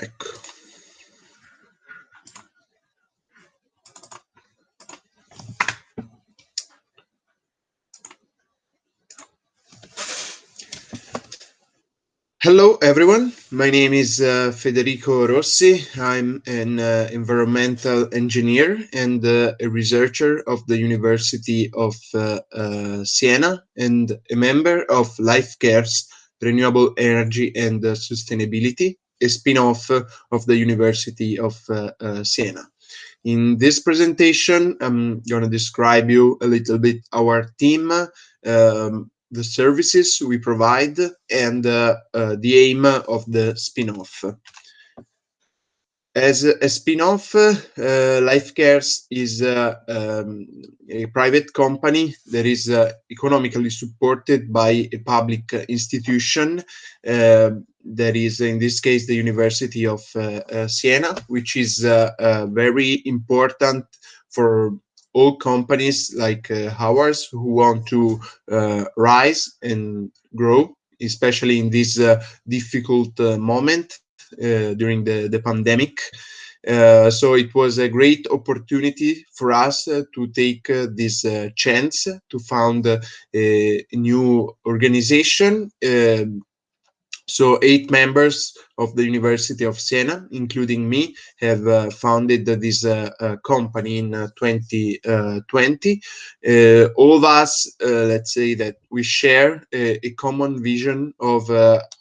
Ecco. Hello, everyone. My name is uh, Federico Rossi. I'm an uh, environmental engineer and uh, a researcher of the University of uh, uh, Siena and a member of LifeCare's Renewable Energy and uh, Sustainability, a spin-off of the University of Siena. In this presentation, I'm going to describe you a little bit our team, um, the services we provide and uh, uh, the aim of the spin-off. As a spin-off, uh, LifeCares is uh, um, a private company that is uh, economically supported by a public institution uh, that is, in this case, the University of uh, Siena, which is very important for all companies like uh, ours who want to uh, rise and grow, especially in this uh, difficult uh, moment uh, during the, the pandemic. Uh, so it was a great opportunity for us to take this chance to found a, a new organization um, so eight members of the University of Siena, including me, have uh, founded this uh, uh, company in 2020. Uh, uh, all of us, uh, let's say that we share a, a common vision of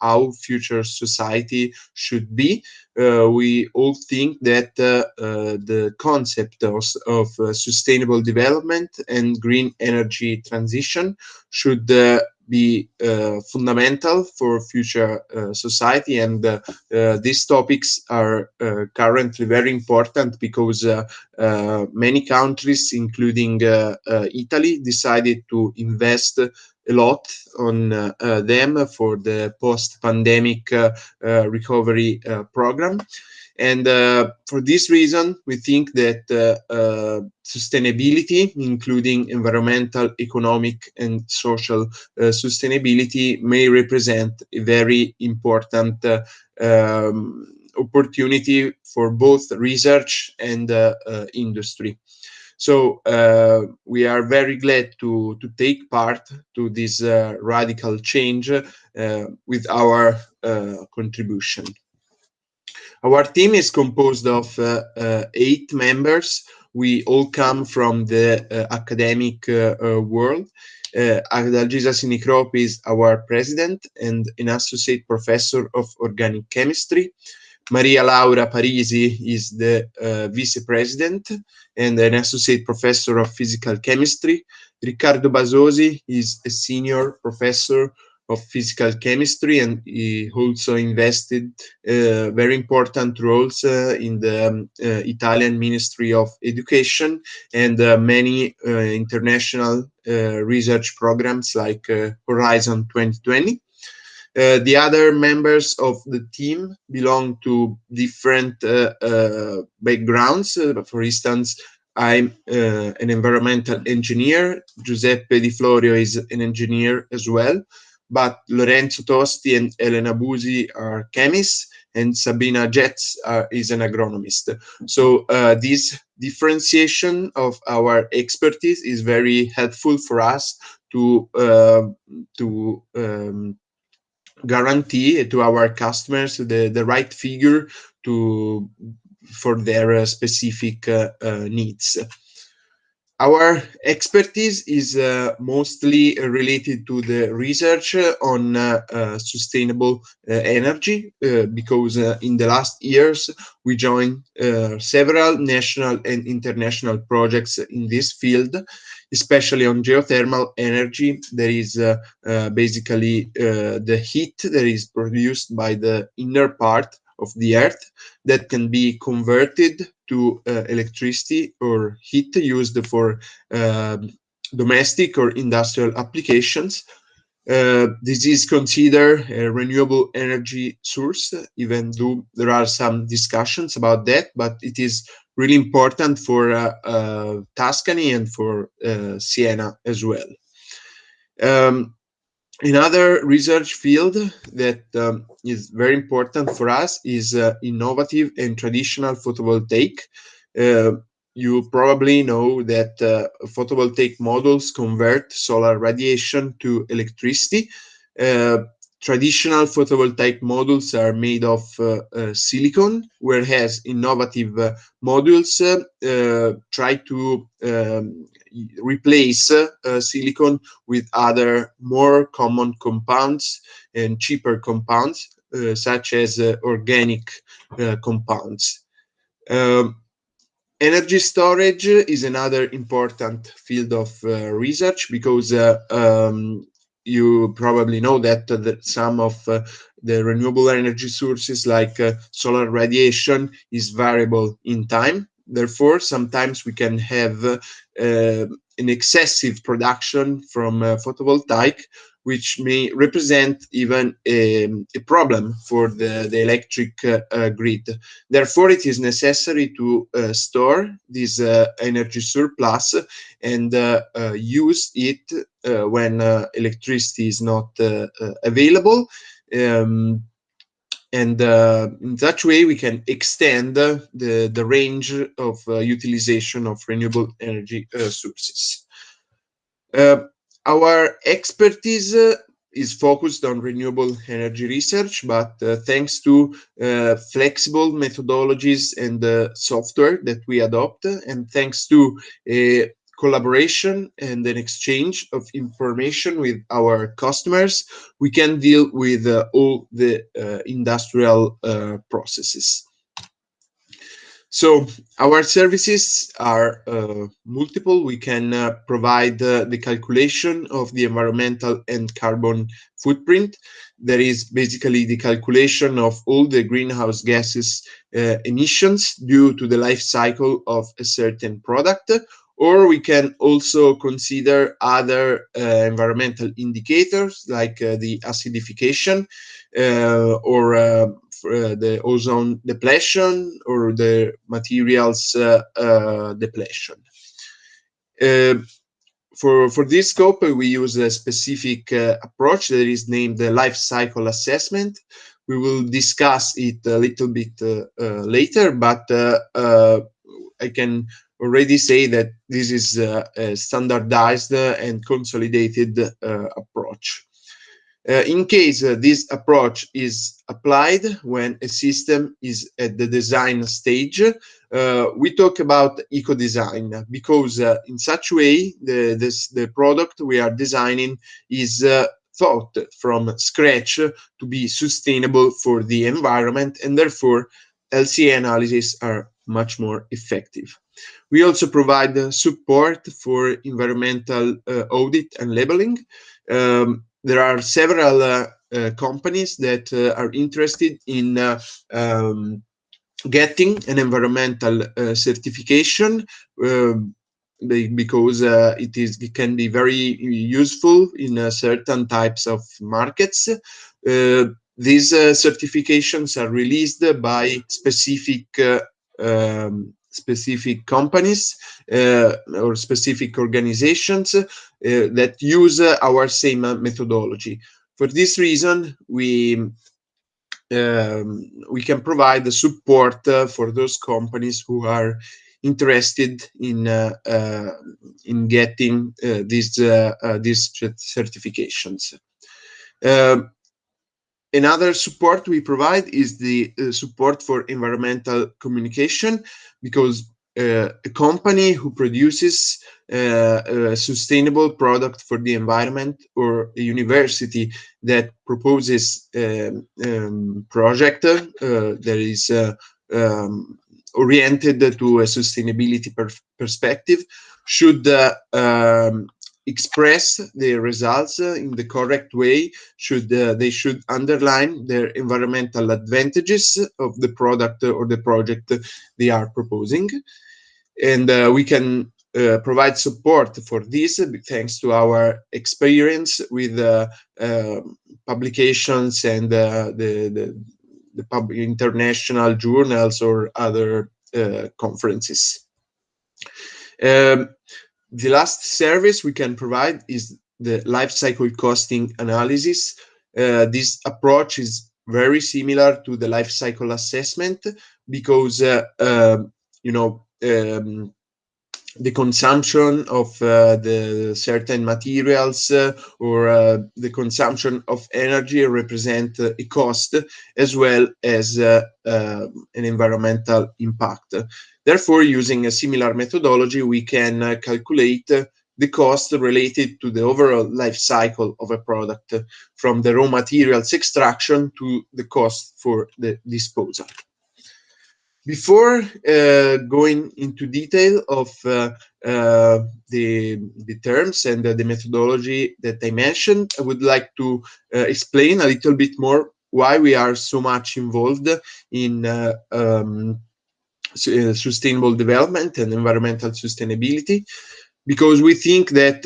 how future society should be. we all think that the concept of, of sustainable development and green energy transition should be uh, fundamental for future uh, society. And uh, uh these topics are uh, currently very important because uh, many countries including Italy decided to invest a lot on them for the post-pandemic recovery program and uh, for this reason, we think that uh, uh, sustainability, including environmental, economic, and social uh, sustainability, may represent a very important uh, um, opportunity for both research and uh, industry. So uh, we are very glad to, to take part to this uh, radical change uh, with our contribution. Our team is composed of uh, uh, eight members. We all come from the uh, academic world. Uh, Adalgisa Sinicropi is our president and an associate professor of organic chemistry. Maria Laura Parisi is the uh, vice president and an associate professor of physical chemistry. Riccardo Basosi is a senior professor of physical chemistry and he also invested uh, very important roles uh, in the um, uh, Italian Ministry of Education and uh, many uh, international uh, research programs like Horizon 2020. the other members of the team belong to different backgrounds. for instance, I'm an environmental engineer. Giuseppe Di Florio is an engineer as well but Lorenzo Tosti and Elena Busi are chemists and Sabina Jetz is an agronomist. So uh, this differentiation of our expertise is very helpful for us to uh, to um, guarantee to our customers the, the right figure to for their uh, specific uh, uh, needs. Our expertise is uh, mostly related to the research on uh, uh, sustainable uh, energy uh, because uh, in the last years we joined several national and international projects in this field, especially on geothermal energy. There is basically the heat that is produced by the inner part of the earth that can be converted to uh, electricity or heat used for uh, domestic or industrial applications. Uh, this is considered a renewable energy source, even though there are some discussions about that, but it is really important for uh, uh, Tuscany and for uh, Siena as well. Um, another research field that um, is very important for us is uh, innovative and traditional photovoltaic. Uh, you probably know that uh, photovoltaic modules convert solar radiation to electricity. Uh, traditional photovoltaic modules are made of uh, uh, silicon, whereas innovative modules try to um, replace uh, silicon with other more common compounds and cheaper compounds, uh, such as organic compounds. Um, energy storage is another important field of research because um, you probably know that, uh, that some of uh, the renewable energy sources like uh, solar radiation is variable in time. Therefore, sometimes we can have uh, an excessive production from uh, photovoltaic, which may represent even a, a problem for the, the electric uh, uh grid. Therefore, it is necessary to uh, store this uh, energy surplus and use it when electricity is not available. Um, and uh, in such way we can extend uh, the, the range of uh, utilization of renewable energy sources. our expertise is focused on renewable energy research, but thanks to flexible methodologies and software that we adopt, and thanks to a collaboration and an exchange of information with our customers, we can deal with uh, all the uh, industrial uh, processes. So our services are uh, multiple. We can uh, provide uh, the calculation of the environmental and carbon footprint. That is basically the calculation of all the greenhouse gases emissions due to the life cycle of a certain product or we can also consider other uh, environmental indicators like uh, the acidification uh, or uh, uh, the ozone depletion or the materials uh, depletion. for, for this scope, we use a specific approach that is named the life cycle assessment. We will discuss it a little bit later, but I can already say that this is a standardized and consolidated uh, approach. Uh, in case uh, this approach is applied when a system is at the design stage, uh, we talk about eco-design because uh, in such way the, this, the product we are designing is uh, thought from scratch to be sustainable for the environment and therefore LCA analyses are much more effective. We also provide uh, support for environmental uh, audit and labeling. Um, there are several uh, uh companies that uh, are interested in uh, um, getting an environmental certification um, because it is it can be very useful in certain types of markets. these certifications are released by specific um, specific companies uh, or specific organizations uh, that use uh, our same methodology. For this reason, we um, we can provide the support uh, for those companies who are interested in uh, uh, in getting these these certifications. Um, Another support we provide is the uh, support for environmental communication because uh, a company who produces uh, a sustainable product for the environment or a university that proposes a um, um, project uh, that is uh, um, oriented to a sustainability per perspective should uh, um, express their results uh, in the correct way should uh, they should underline their environmental advantages of the product or the project they are proposing. And uh, we can uh, provide support for this thanks to our experience with uh, uh, publications and the, the, the international journals or other conferences. Um, the last service we can provide is the life cycle costing analysis. Uh, this approach is very similar to the life cycle assessment because, uh, um, you know, um, the consumption of uh, the certain materials uh, or uh, the consumption of energy represent a cost as well as uh, uh, an environmental impact. Therefore, using a similar methodology, we can uh, calculate the cost related to the overall life cycle of a product from the raw materials extraction to the cost for the disposal. Before uh, going into detail of uh, uh, the, the terms and the methodology that I mentioned, I would like to uh, explain a little bit more why we are so much involved in uh, um, uh, sustainable development and environmental sustainability, because we think that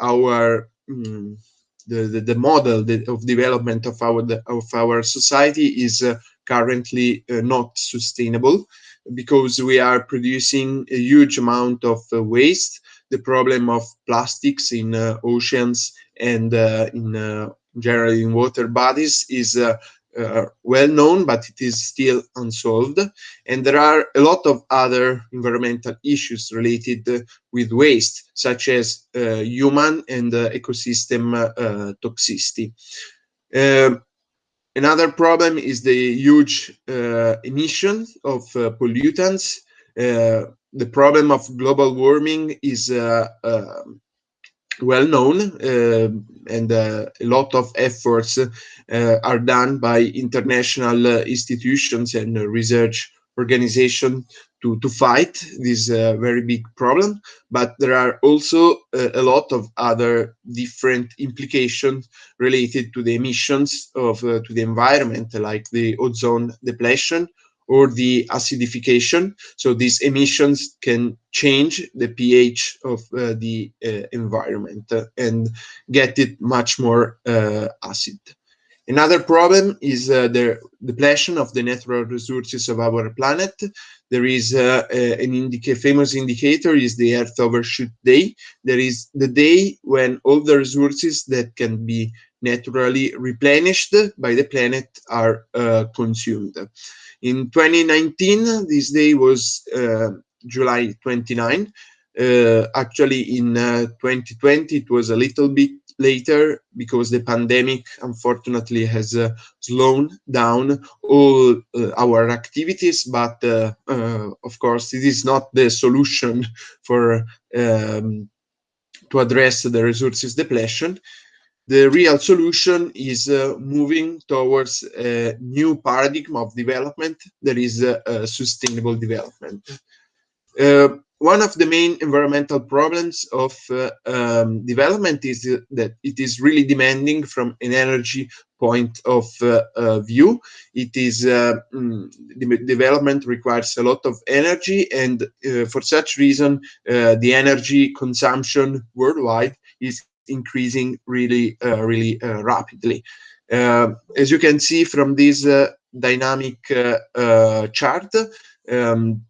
our um, the, the, the, model of development of our of our society is currently uh, not sustainable because we are producing a huge amount of uh, waste. The problem of plastics in uh, oceans and in generally in water bodies is uh, well known, but it is still unsolved. And there are a lot of other environmental issues related uh, with waste, such as uh, human and ecosystem toxicity. Um, Another problem is the huge uh, emission of uh, pollutants. Uh, the problem of global warming is uh, uh, well known uh, and a lot of efforts are done by international institutions and research organizations to, to fight this uh, very big problem. But there are also uh, a lot of other different implications related to the emissions of uh, to the environment, like the ozone depletion or the acidification. So these emissions can change the pH of uh, the uh, environment and get it much more uh, acid. Another problem is uh, the depletion of the natural resources of our planet. There is uh, an indica famous indicator is the Earth Overshoot Day. There is the day when all the resources that can be naturally replenished by the planet are uh, consumed. In 2019, this day was uh, July 29. Uh, actually, in 2020, uh, it was a little bit later because the pandemic unfortunately has uh, slowed down all uh, our activities but of course it is not the solution for um, to address the resources depletion the real solution is uh, moving towards a new paradigm of development that is uh, sustainable development one of the main environmental problems of uh, um, development is that it is really demanding from an energy point of uh, uh, view. It is uh, mm, development requires a lot of energy, and uh, for such reason, uh, the energy consumption worldwide is increasing really, uh, really uh, rapidly. Uh, as you can see from this dynamic chart, um,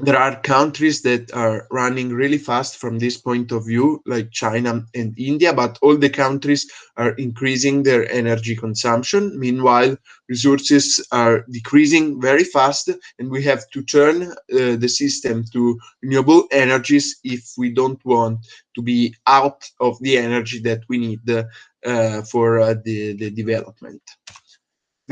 there are countries that are running really fast from this point of view, like China and India, but all the countries are increasing their energy consumption. Meanwhile, resources are decreasing very fast, and we have to turn uh, the system to renewable energies if we don't want to be out of the energy that we need uh, for uh, the, the development.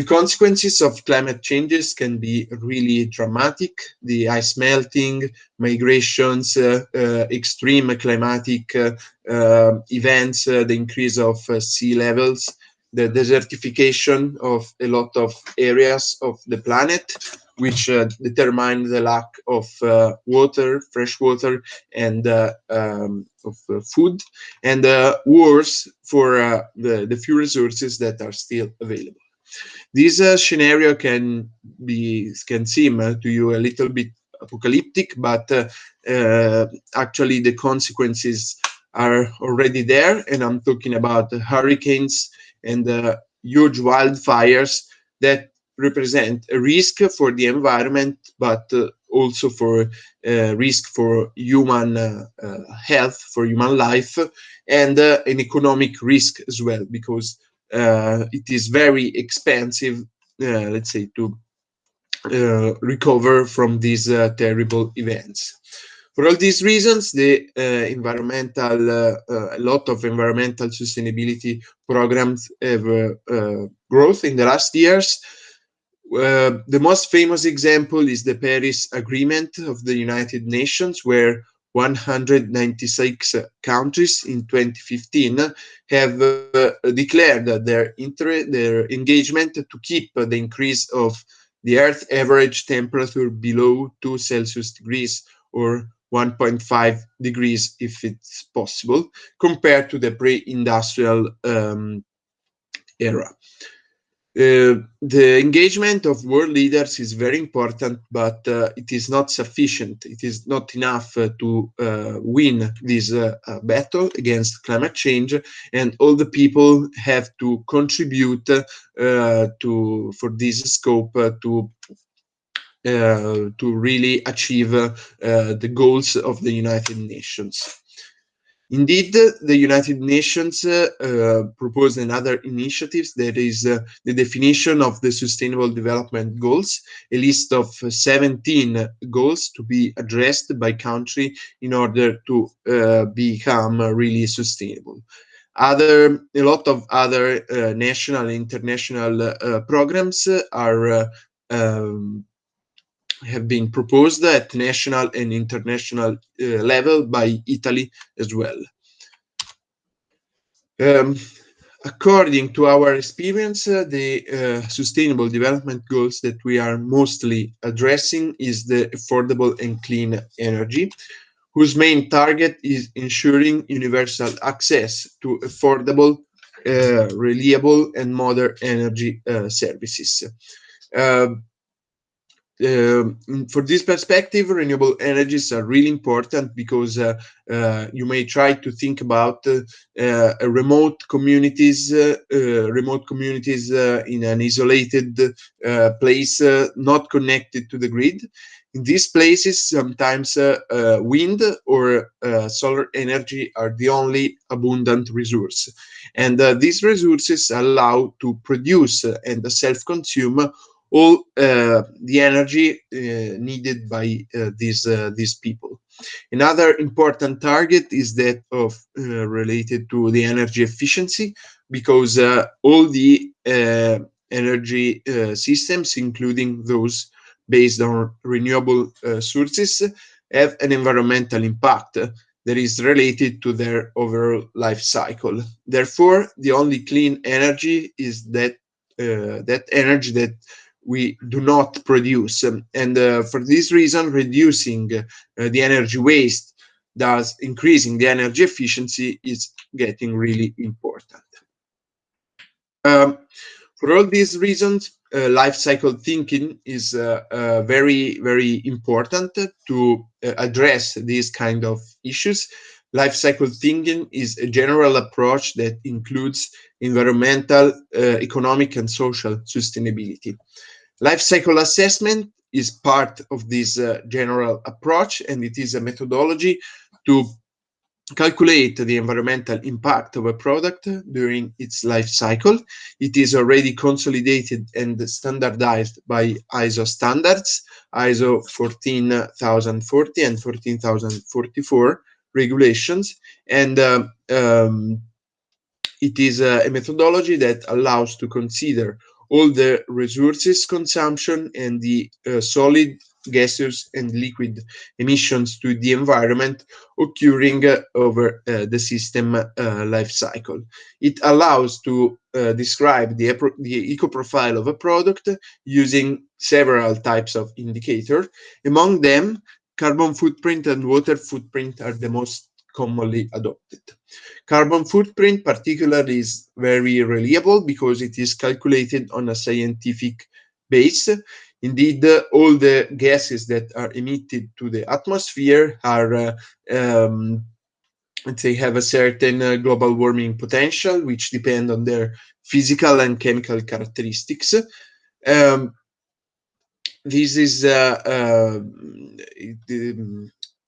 The consequences of climate changes can be really dramatic. The ice melting, migrations, uh, uh, extreme climatic uh, uh events, uh, the increase of uh, sea levels, the desertification of a lot of areas of the planet, which determine the lack of water, fresh water, and um, of food, and wars for the, the few resources that are still available. This uh, scenario can be can seem uh, to you a little bit apocalyptic, but uh, uh, actually the consequences are already there. And I'm talking about hurricanes and huge wildfires that represent a risk for the environment, but uh, also for uh, risk for human uh, health, for human life, and an economic risk as well, because it is very expensive, let's say, to recover from these terrible events. For all these reasons, the uh, environmental, uh, uh, a lot of environmental sustainability programs have growth in the last years. Uh, the most famous example is the Paris Agreement of the United Nations, where 196 countries in 2015 have uh, declared their interest, their engagement to keep the increase of the Earth average temperature below 2 Celsius degrees or 1.5 degrees if it's possible, compared to the pre-industrial um, era. Uh, the engagement of world leaders is very important, but uh, it is not sufficient. It is not enough uh, to uh, win this uh, battle against climate change, and all the people have to contribute to for this scope to to really achieve the goals of the United Nations. Indeed, the United Nations uh, proposed another initiative that is uh, the definition of the Sustainable Development Goals, a list of 17 goals to be addressed by country in order to uh, become really sustainable. Other, a lot of other uh, national and international programs are um, have been proposed at national and international uh, level by Italy as well. Um, according to our experience, uh, the uh, sustainable development goals that we are mostly addressing is the affordable and clean energy, whose main target is ensuring universal access to affordable, uh, reliable and modern energy uh, services. Uh, uh, for this perspective, renewable energies are really important because uh, uh, you may try to think about uh, uh, remote communities, uh, remote communities in an isolated place, not connected to the grid. In these places, sometimes wind or solar energy are the only abundant resource. And these resources allow to produce and self-consume all uh, the energy uh, needed by uh, these these people. Another important target is that of related to the energy efficiency, because all the energy systems, including those based on renewable sources, have an environmental impact that is related to their overall life cycle. Therefore, the only clean energy is that uh, that energy that we do not produce. And uh, for this reason, reducing uh, the energy waste, thus increasing the energy efficiency is getting really important. Um, for all these reasons, uh, life cycle thinking is uh, uh, very, very important to uh, address these kind of issues. Life cycle thinking is a general approach that includes environmental, economic, and social sustainability. Life cycle assessment is part of this uh, general approach, and it is a methodology to calculate the environmental impact of a product during its life cycle. It is already consolidated and standardized by ISO standards, ISO 14040 and 14044 regulations. And uh, um, it is a methodology that allows to consider all the resources consumption and the uh, solid gaseous and liquid emissions to the environment occurring uh, over uh, the system uh, life cycle. It allows to uh, describe the, the eco profile of a product using several types of indicator. Among them, carbon footprint and water footprint are the most commonly adopted. Carbon footprint particularly is very reliable because it is calculated on a scientific base. Indeed, uh, all the gases that are emitted to the atmosphere are, uh, um, they have a certain uh, global warming potential, which depend on their physical and chemical characteristics. Um, this is uh, uh,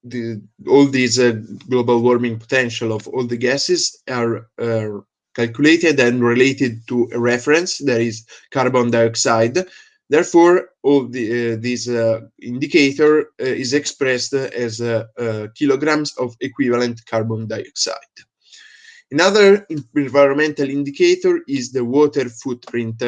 the, all these uh, global warming potential of all the gases are uh, calculated and related to a reference that is carbon dioxide. Therefore, all the, uh, this uh, indicator uh, is expressed as kilograms of equivalent carbon dioxide. Another environmental indicator is the water footprint.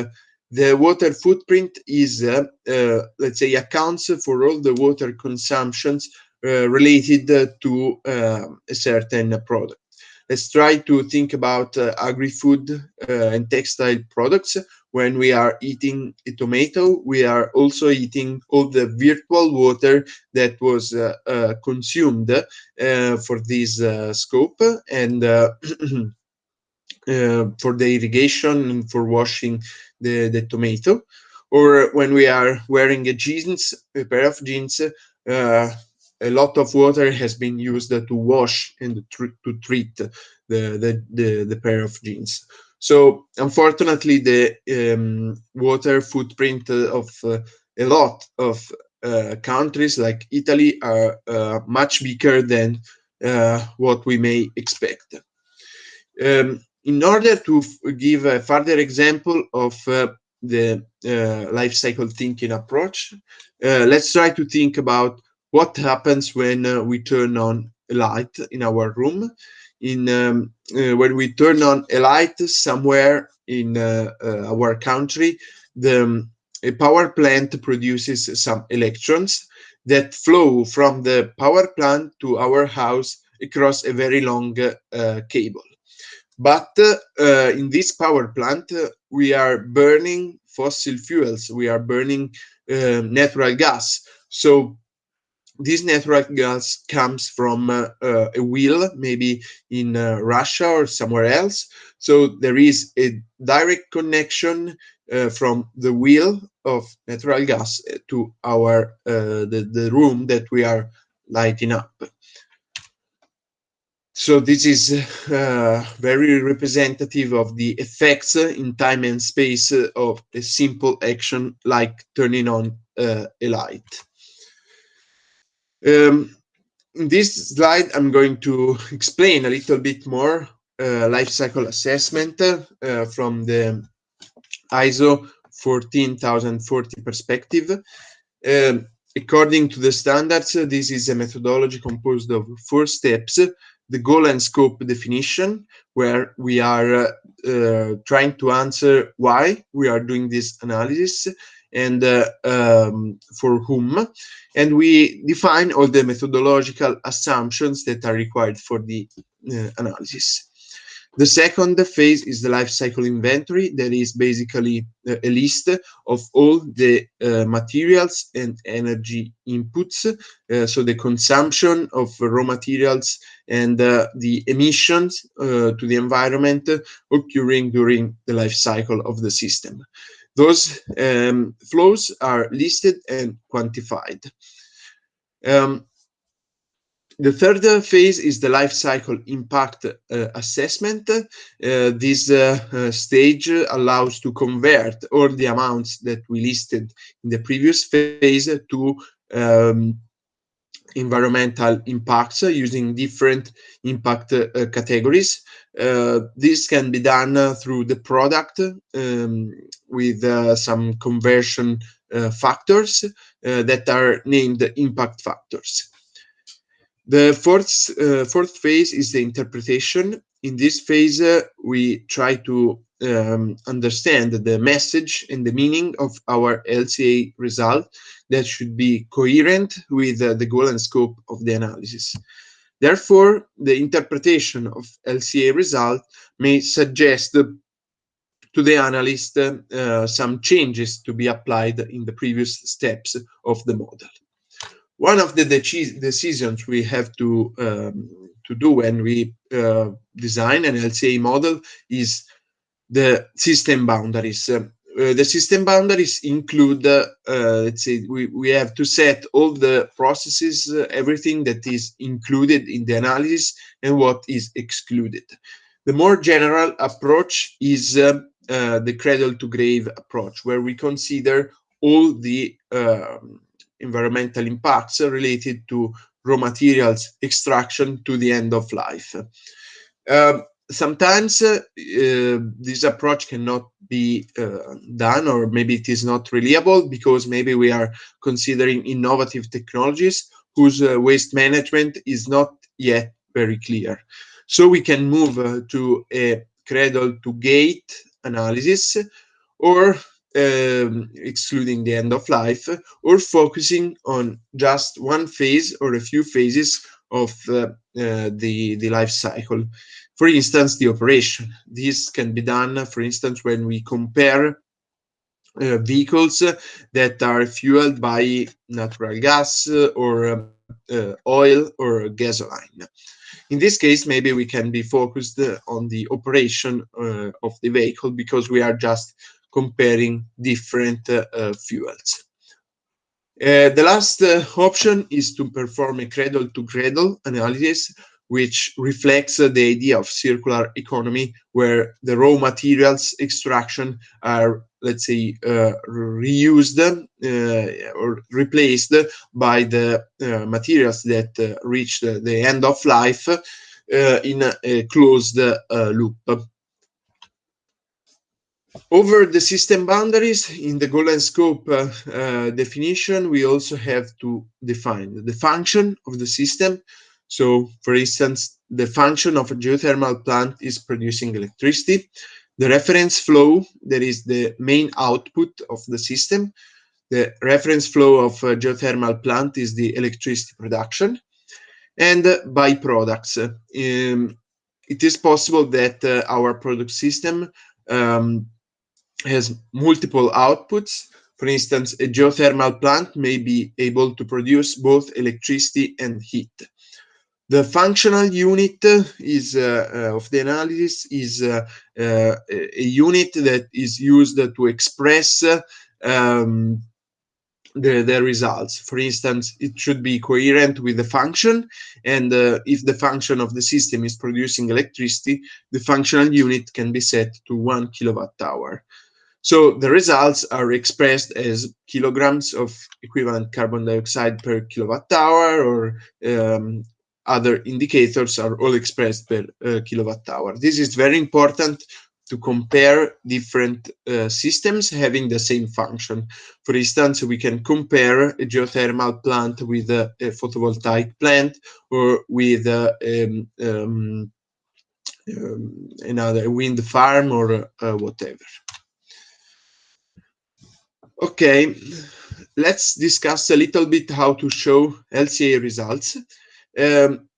The water footprint is, uh, uh, let's say, accounts for all the water consumptions uh, related to a certain product let's try to think about uh, agri-food uh, and textile products. When we are eating a tomato, we are also eating all the virtual water that was uh, uh consumed uh, for this uh, scope and for the irrigation and for washing the, the tomato. Or when we are wearing a jeans, a pair of jeans, a lot of water has been used to wash and to treat the, the, the, the pair of jeans. So unfortunately, the um, water footprint of uh, a lot of uh, countries like Italy are uh, much bigger than uh, what we may expect. Um, in order to give a further example of uh, the uh, life cycle thinking approach, let's try to think about what happens when uh, we turn on a light in our room? In um, uh, when we turn on a light somewhere in uh, uh our country the um, a power plant produces some electrons that flow from the power plant to our house across a very long uh, cable. But in this power plant we are burning fossil fuels. We are burning natural gas. So this natural gas comes from uh, uh, a wheel, maybe in uh, Russia or somewhere else. So there is a direct connection uh, from the wheel of natural gas to our uh, the, the room that we are lighting up. So this is uh, very representative of the effects in time and space of a simple action like turning on a light. Um, in this slide, I'm going to explain a little bit more uh, life cycle assessment uh, from the ISO 14040 perspective. Um, according to the standards, this is a methodology composed of four steps. The goal and scope definition, where we are uh, uh trying to answer why we are doing this analysis and uh, um, for whom. And we define all the methodological assumptions that are required for the uh, analysis. The second phase is the life cycle inventory. That is basically a list of all the uh, materials and energy inputs. Uh, so the consumption of raw materials and uh, the emissions uh, to the environment occurring during the life cycle of the system. Those um, flows are listed and quantified. Um, the third phase is the life cycle impact uh, assessment. Uh, this uh, uh stage allows to convert all the amounts that we listed in the previous phase to um, environmental impacts using different impact uh, categories. Uh, this can be done uh, through the product um, with uh, some conversion factors that are named impact factors. The fourth, fourth phase is the interpretation. In this phase, we try to um, understand the message and the meaning of our LCA result that should be coherent with uh, the goal and scope of the analysis. Therefore, the interpretation of LCA result may suggest to the analyst uh, some changes to be applied in the previous steps of the model. One of the decisions we have to um, to do when we uh, design an LCA model is the system boundaries. Uh, the system boundaries include, uh, let's say, we, we have to set all the processes, uh, everything that is included in the analysis and what is excluded. The more general approach is uh, uh, the cradle to grave approach, where we consider all the um, environmental impacts related to raw materials extraction to the end of life. Uh, sometimes uh, this approach cannot be uh, done or maybe it is not reliable because maybe we are considering innovative technologies whose uh, waste management is not yet very clear. So we can move uh, to a cradle to gate analysis or um, excluding the end of life or focusing on just one phase or a few phases of uh, uh, the, the life cycle. For instance, the operation. This can be done, for instance, when we compare uh, vehicles that are fueled by natural gas or uh, oil or gasoline. In this case, maybe we can be focused on the operation uh, of the vehicle because we are just comparing different uh, fuels. Uh, the last uh, option is to perform a cradle-to-cradle -cradle analysis, which reflects uh, the idea of circular economy, where the raw materials extraction are, let's say, uh, reused uh, or replaced by the materials that reach the, the, end of life in a closed loop. Over the system boundaries, in the and scope uh, uh, definition, we also have to define the function of the system. So, for instance, the function of a geothermal plant is producing electricity. The reference flow, that is the main output of the system. The reference flow of a geothermal plant is the electricity production. And byproducts. Um, it is possible that uh, our product system um, has multiple outputs. For instance, a geothermal plant may be able to produce both electricity and heat. The functional unit is uh, uh, of the analysis is uh, a unit that is used to express um, the, the results. For instance, it should be coherent with the function, and uh, if the function of the system is producing electricity, the functional unit can be set to one kilowatt hour. So the results are expressed as kilograms of equivalent carbon dioxide per kilowatt hour or um, other indicators are all expressed per uh, kilowatt hour. This is very important to compare different uh, systems having the same function. For instance, we can compare a geothermal plant with a, a photovoltaic plant or with a, um, um, um, another wind farm or uh, whatever. Okay, let's discuss a little bit how to show LCA results. Um,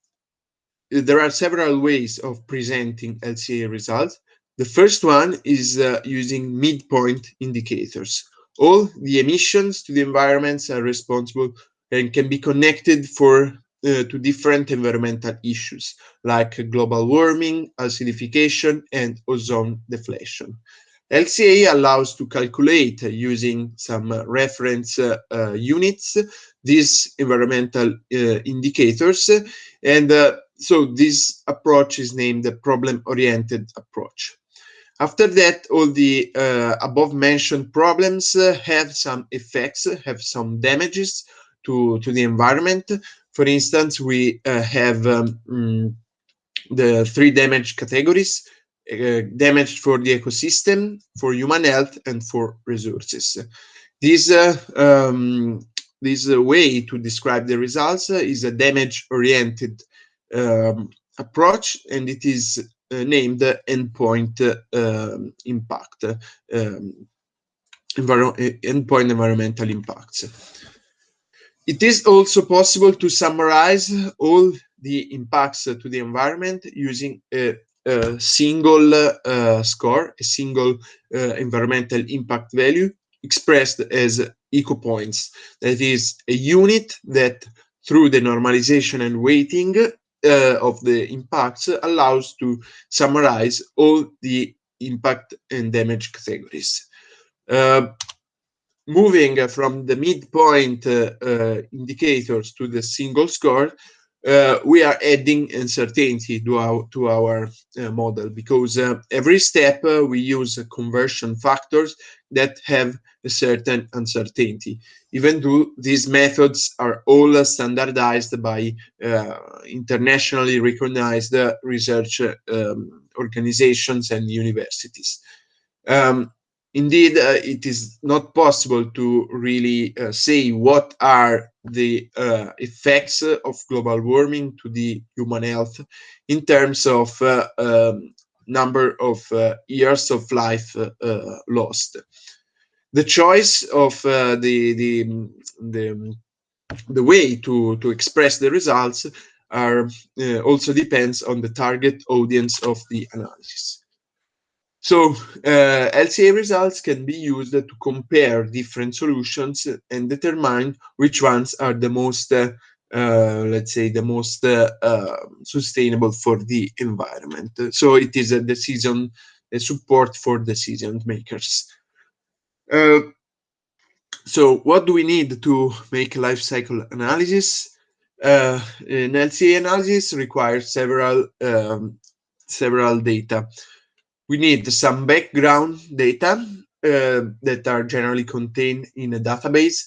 there are several ways of presenting LCA results. The first one is uh, using midpoint indicators. All the emissions to the environments are responsible and can be connected for uh, to different environmental issues like global warming, acidification, and ozone depletion. LCA allows to calculate uh, using some uh, reference uh, uh, units these environmental uh, indicators and uh, so this approach is named the problem-oriented approach. After that, all the above mentioned problems have some effects, have some damages to, to the environment. For instance, we have um, mm, the three damage categories, uh, damage for the ecosystem, for human health, and for resources. This, uh, um, this uh, way to describe the results is a damage-oriented um, approach, and it is uh, named endpoint um, impact, um, endpoint environmental impacts. It is also possible to summarize all the impacts to the environment using a single uh, score, a single uh, environmental impact value expressed as eco points. That is a unit that through the normalization and weighting uh, of the impacts allows to summarize all the impact and damage categories. Uh, moving from the midpoint uh, indicators to the single score, uh, we are adding uncertainty to our, to our uh, model because uh, every step uh, we use conversion factors that have a certain uncertainty, even though these methods are all standardized by uh, internationally recognized research um, organizations and universities. Um, indeed, uh, it is not possible to really uh, say what are the uh, effects of global warming to the human health in terms of uh, um, number of uh, years of life uh, lost. The choice of the, the, the, the way to, to express the results are also depends on the target audience of the analysis. So uh, LCA results can be used to compare different solutions and determine which ones are the most, uh, uh, let's say, the most uh, uh, sustainable for the environment. So it is a decision, a support for decision makers. Uh, so what do we need to make life cycle analysis? an LCA analysis requires several um, several data we need some background data uh, that are generally contained in a database.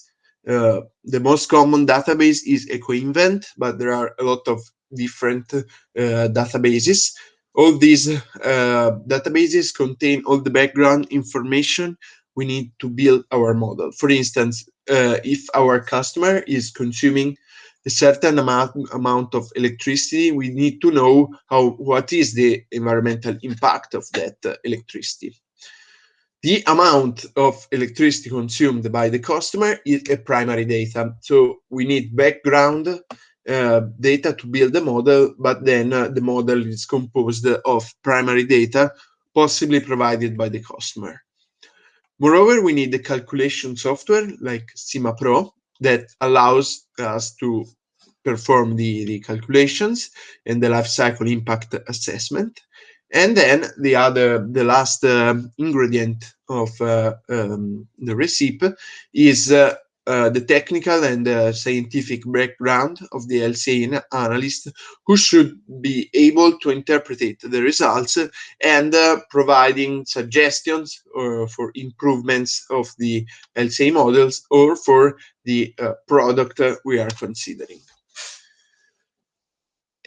Uh, the most common database is EcoInvent, but there are a lot of different uh, databases. All these uh, databases contain all the background information we need to build our model. For instance, uh, if our customer is consuming a certain amount, amount of electricity, we need to know how what is the environmental impact of that uh, electricity. The amount of electricity consumed by the customer is a primary data. So we need background uh, data to build the model, but then uh, the model is composed of primary data, possibly provided by the customer. Moreover, we need the calculation software like SimaPro that allows us to perform the, the calculations and the life cycle impact assessment. And then the other, the last uh, ingredient of uh, um, the recipe is uh, the technical and uh, scientific background of the LCA analyst who should be able to interpret the results and uh, providing suggestions for improvements of the LCA models or for the product we are considering.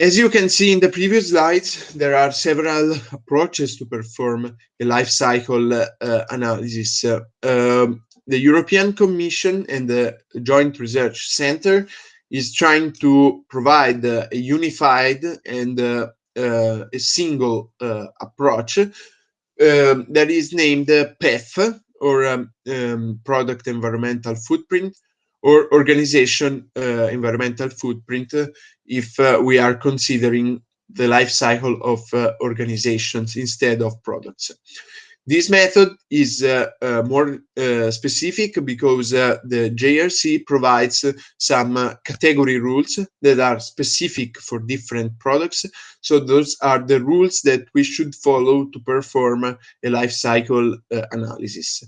As you can see in the previous slides, there are several approaches to perform a life cycle uh, analysis. Uh, um, the European Commission and the Joint Research Center is trying to provide a unified and uh, uh, a single uh, approach um, that is named PEF, or um, um, Product Environmental Footprint, or organization environmental footprint if we are considering the life cycle of organizations instead of products. This method is uh, uh, more specific because the JRC provides some category rules that are specific for different products. So those are the rules that we should follow to perform a life cycle analysis.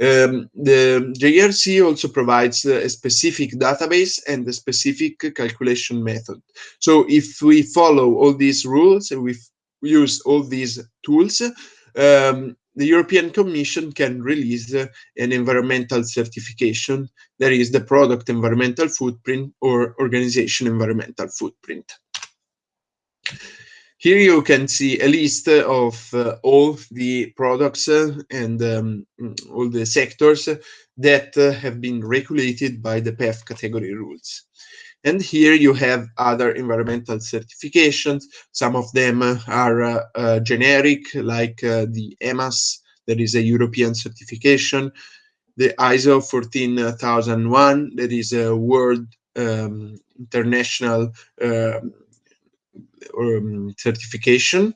Um, the JRC also provides a specific database and a specific calculation method. So if we follow all these rules and we use all these tools, um, the European Commission can release uh, an environmental certification, that is the product environmental footprint or organization environmental footprint. Here you can see a list of uh, all the products uh, and um, all the sectors that uh, have been regulated by the PEF category rules. And here you have other environmental certifications. Some of them are uh, uh, generic, like uh, the EMAS, that is a European certification, the ISO 14001, that is a world um, international um, um, certification.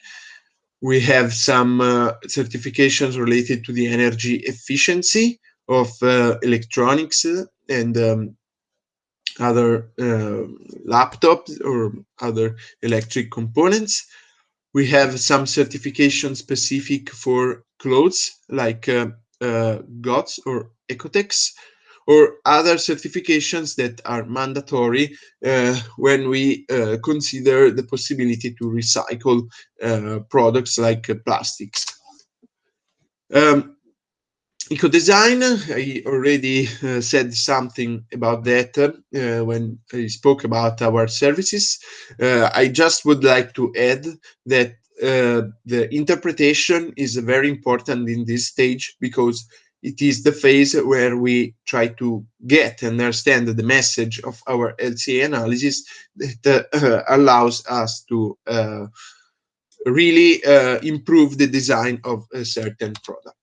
We have some uh, certifications related to the energy efficiency of uh, electronics and um, other uh, laptops or other electric components. We have some certification specific for clothes like uh, uh, GOTS or Oeko-Tex or other certifications that are mandatory uh, when we uh, consider the possibility to recycle uh, products like uh, plastics. Um, eco design, I already uh, said something about that uh, when I spoke about our services. Uh, I just would like to add that uh, the interpretation is very important in this stage because it is the phase where we try to get and understand the message of our LCA analysis that uh, allows us to uh, really improve the design of a certain product.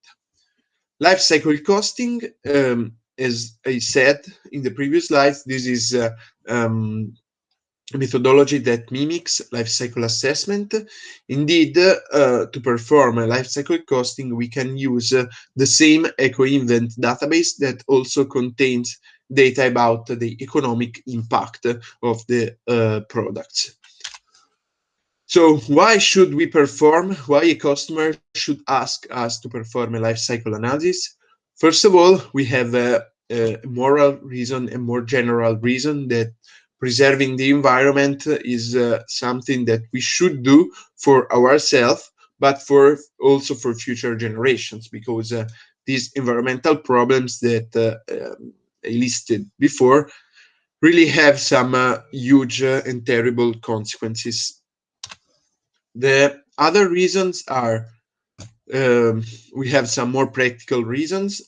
Life cycle costing, um, as I said in the previous slides, this is uh, um, methodology that mimics life cycle assessment. Indeed, uh, to perform a life cycle costing, we can use uh, the same EcoInvent database that also contains data about the economic impact of the uh, products. So why should we perform, why a customer should ask us to perform a life cycle analysis? First of all, we have a, a moral reason, a more general reason that preserving the environment is uh, something that we should do for ourselves, but for also for future generations, because uh, these environmental problems that uh, um, I listed before really have some uh, huge uh, and terrible consequences. The other reasons are um, we have some more practical reasons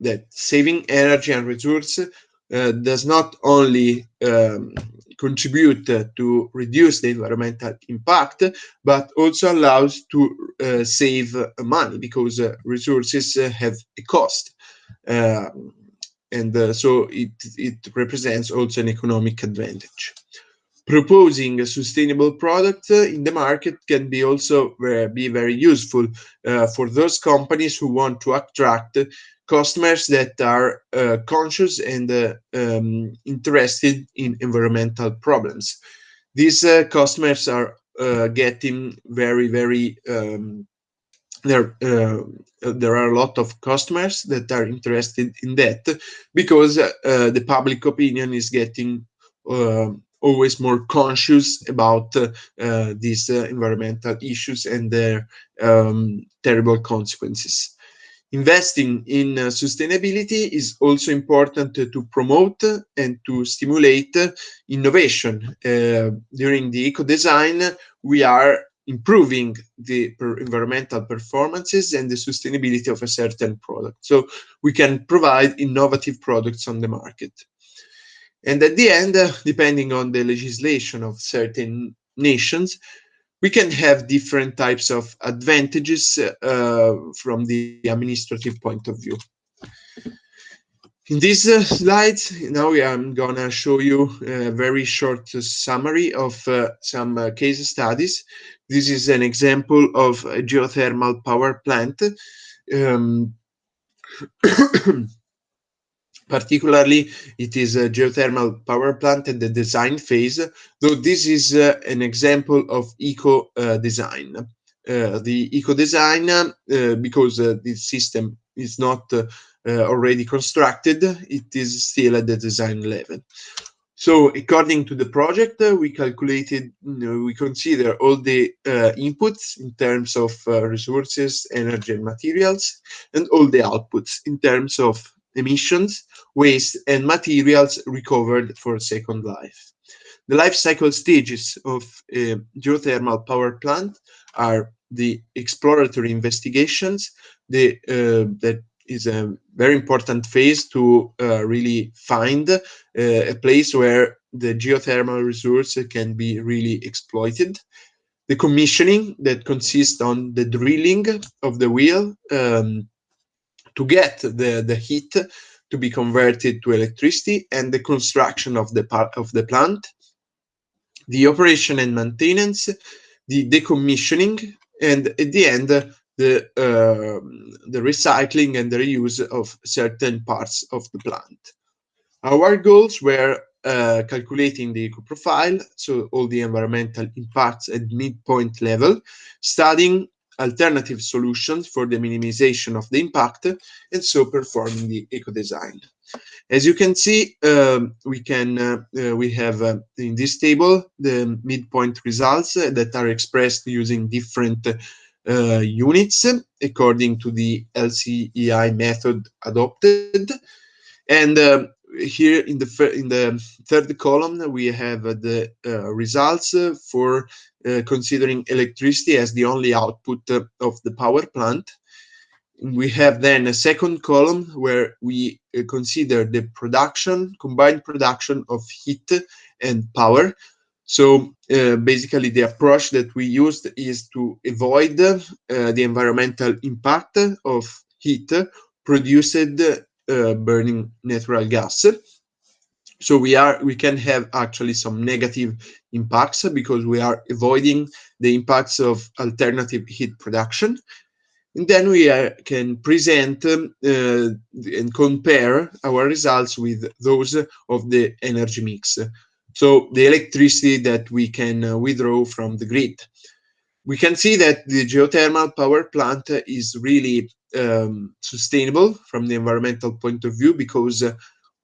that saving energy and resources uh, does not only um, contribute uh, to reduce the environmental impact, but also allows to uh, save money because uh, resources uh, have a cost. Um, and uh, so it, it represents also an economic advantage. Proposing a sustainable product in the market can be also be very useful for those companies who want to attract customers that are uh, conscious and uh, um, interested in environmental problems. These uh, customers are uh, getting very, very, um, there, uh, there are a lot of customers that are interested in that because uh, the public opinion is getting always more conscious about these environmental issues and their um, terrible consequences. Investing in uh, sustainability is also important to promote and to stimulate innovation. Uh, during the eco-design, we are improving the environmental performances and the sustainability of a certain product. So we can provide innovative products on the market. And at the end, uh, depending on the legislation of certain nations, we can have different types of advantages uh, from the administrative point of view. In this uh, slide, now I'm gonna show you a very short summary of uh, some uh, case studies. This is an example of a geothermal power plant. Um, Particularly, it is a geothermal power plant at the design phase, though this is uh, an example of eco uh. Uh, the eco design, uh, because uh, this system is not already constructed, it is still at the design level. So according to the project, uh, we calculated, you know, we consider all the uh, inputs in terms of uh, resources, energy and materials, and all the outputs in terms of emissions, waste, and materials recovered for second life. The life cycle stages of a geothermal power plant are the exploratory investigations, the, uh, that is a very important phase to uh, really find uh, a place where the geothermal resource can be really exploited. The commissioning that consists on the drilling of the wheel um, to get the, the heat to be converted to electricity and the construction of the part of the plant, the operation and maintenance, the decommissioning, and at the end, the, uh, the recycling and the reuse of certain parts of the plant. Our goals were uh, calculating the eco profile, so all the environmental impacts at midpoint level, studying alternative solutions for the minimization of the impact and so performing the eco design. As you can see, um, we can uh, uh, we have uh, in this table the midpoint results that are expressed using different uh, units according to the LCIA method adopted. And um, here in the in the third column, we have the uh, results for uh, considering electricity as the only output of the power plant. We have then a second column where we uh, consider the production, combined production of heat and power. So uh, basically the approach that we used is to avoid uh, the environmental impact of heat produced uh, burning natural gas. So we are we can have actually some negative impacts because we are avoiding the impacts of alternative heat production. And then we are, can present um, uh, and compare our results with those of the energy mix. So the electricity that we can uh, withdraw from the grid. We can see that the geothermal power plant is really um, sustainable from the environmental point of view because uh,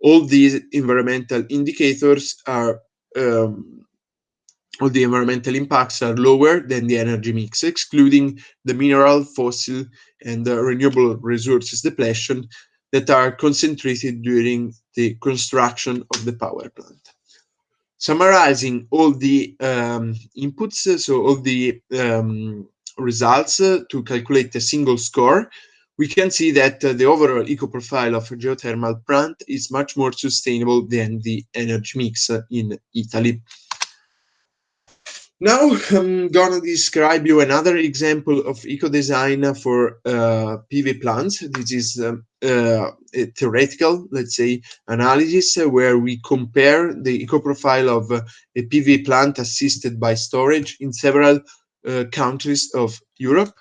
all these environmental indicators are um, all the environmental impacts are lower than the energy mix, excluding the mineral, fossil, and renewable resources depletion that are concentrated during the construction of the power plant. Summarizing all the um, inputs, so all the um, results uh, to calculate a single score, we can see that uh, the overall eco profile of a geothermal plant is much more sustainable than the energy mix uh, in Italy. Now I'm gonna describe you another example of eco-design for uh, PV plants. This is um, uh, a theoretical, let's say, analysis uh, where we compare the eco-profile of uh, a PV plant assisted by storage in several uh, countries of Europe.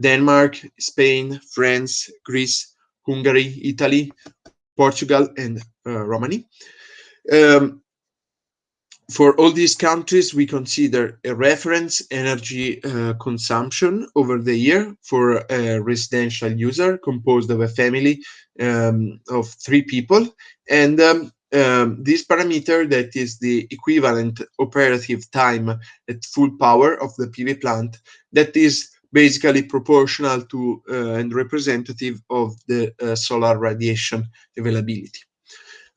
Denmark, Spain, France, Greece, Hungary, Italy, Portugal, and uh, Romania. Um, for all these countries, we consider a reference energy uh, consumption over the year for a residential user composed of a family um, of three people. And um, um, this parameter that is the equivalent operative time at full power of the PV plant that is basically proportional to uh, and representative of the uh, solar radiation availability.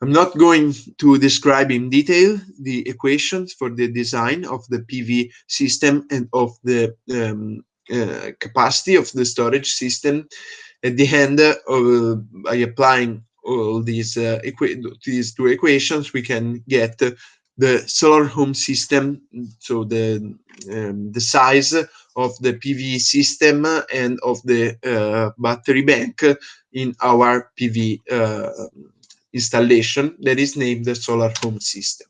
I'm not going to describe in detail the equations for the design of the PV system and of the um, uh, capacity of the storage system. At the end, uh, by applying all these, uh, these two equations, we can get the solar home system, so the um, the size of the PV system and of the uh, battery bank in our PV uh, installation that is named the solar home system.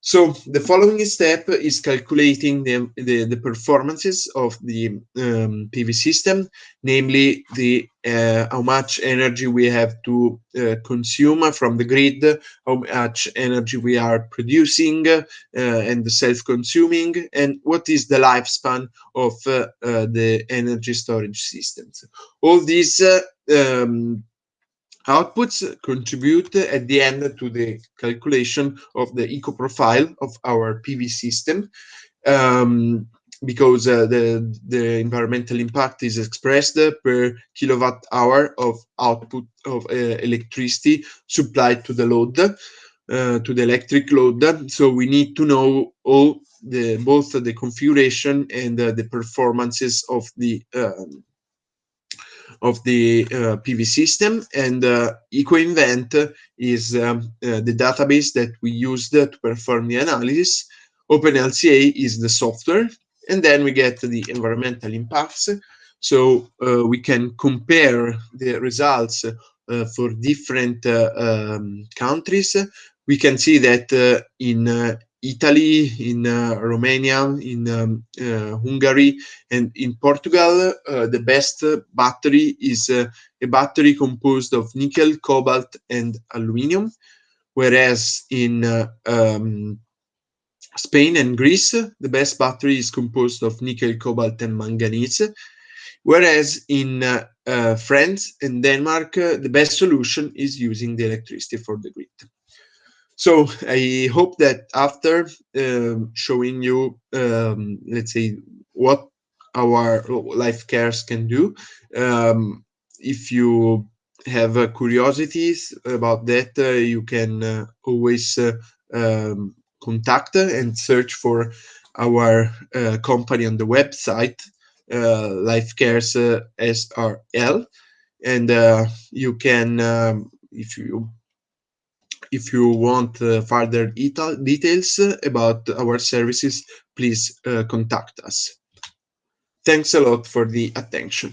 So the following step is calculating the, the, the performances of the um, PV system, namely the uh, how much energy we have to uh, consume from the grid, how much energy we are producing uh, and self-consuming, and what is the lifespan of uh, uh, the energy storage systems. All these uh, um, Outputs contribute at the end to the calculation of the eco profile of our PV system um, because uh, the, the environmental impact is expressed per kilowatt hour of output of uh, electricity supplied to the load, uh, to the electric load. So we need to know all the both the configuration and uh, the performances of the um, of the uh, PV system and uh, EcoInvent is um, uh, the database that we used to perform the analysis. OpenLCA is the software and then we get the environmental impacts. So uh, we can compare the results uh, for different uh, um, countries. We can see that in Italy, in uh, Romania, in um, uh, Hungary, and in Portugal, uh, the best battery is a battery composed of nickel, cobalt, and aluminum, whereas in um, Spain and Greece, the best battery is composed of nickel, cobalt, and manganese, whereas in uh, uh, France and Denmark, uh, the best solution is using the electricity for the grid. So I hope that after um, showing you, um, let's say, what our life cares can do. Um, if you have uh, curiosities about that, uh, you can uh, always uh, um, contact and search for our uh, company on the website, uh, Life Cares SRL, and you can, um, if you if you want uh, further details about our services, please uh, contact us. Thanks a lot for the attention.